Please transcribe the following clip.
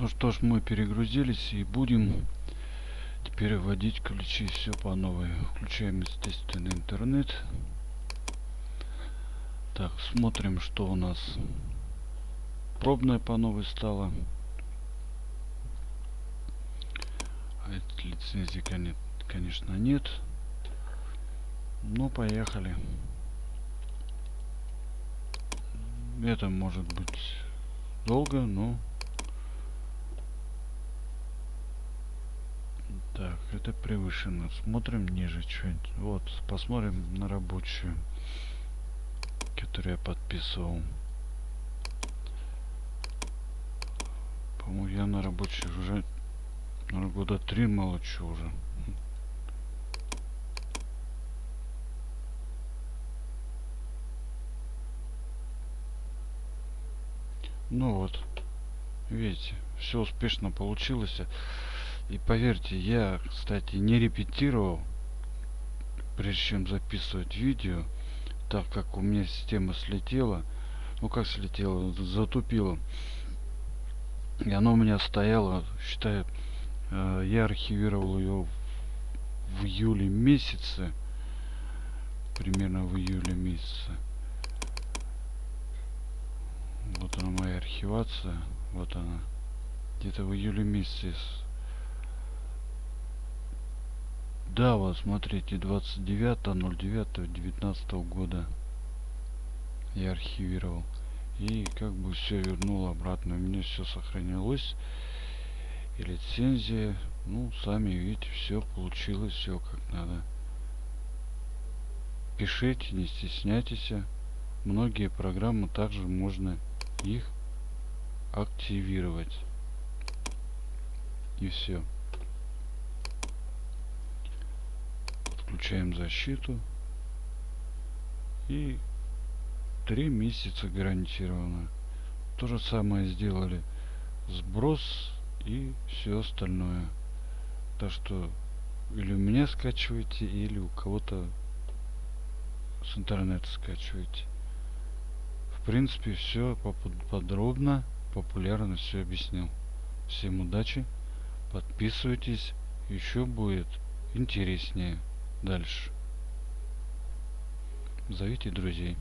Ну что ж, мы перегрузились и будем теперь вводить ключи все по новой. Включаем, естественно, интернет. Так, смотрим, что у нас пробное по новой стало. А этой лицензии, конечно, нет. Ну, поехали. Это может быть долго, но Так, это превышено. Смотрим ниже что-нибудь. Вот, посмотрим на рабочую, которую я подписывал. По-моему, я на рабочей уже наверное, года три молчу уже. Ну вот, видите, все успешно получилось. И поверьте, я, кстати, не репетировал, прежде чем записывать видео, так как у меня система слетела. Ну как слетела, затупила. И оно у меня стояло, считаю, э, я архивировал ее в июле месяце. Примерно в июле месяце. Вот она моя архивация. Вот она. Где-то в июле месяце Да, вот смотрите, 29.09.19 года я архивировал. И как бы все вернул обратно. У меня все сохранилось. И лицензия. Ну, сами видите, все получилось, все как надо. Пишите, не стесняйтесь. Многие программы также можно их активировать. И все. Включаем защиту. И три месяца гарантированно. То же самое сделали. Сброс и все остальное. Так что или у меня скачивайте, или у кого-то с интернета скачивайте. В принципе, все подробно, популярно все объяснил. Всем удачи, подписывайтесь, еще будет интереснее дальше. Зовите друзей.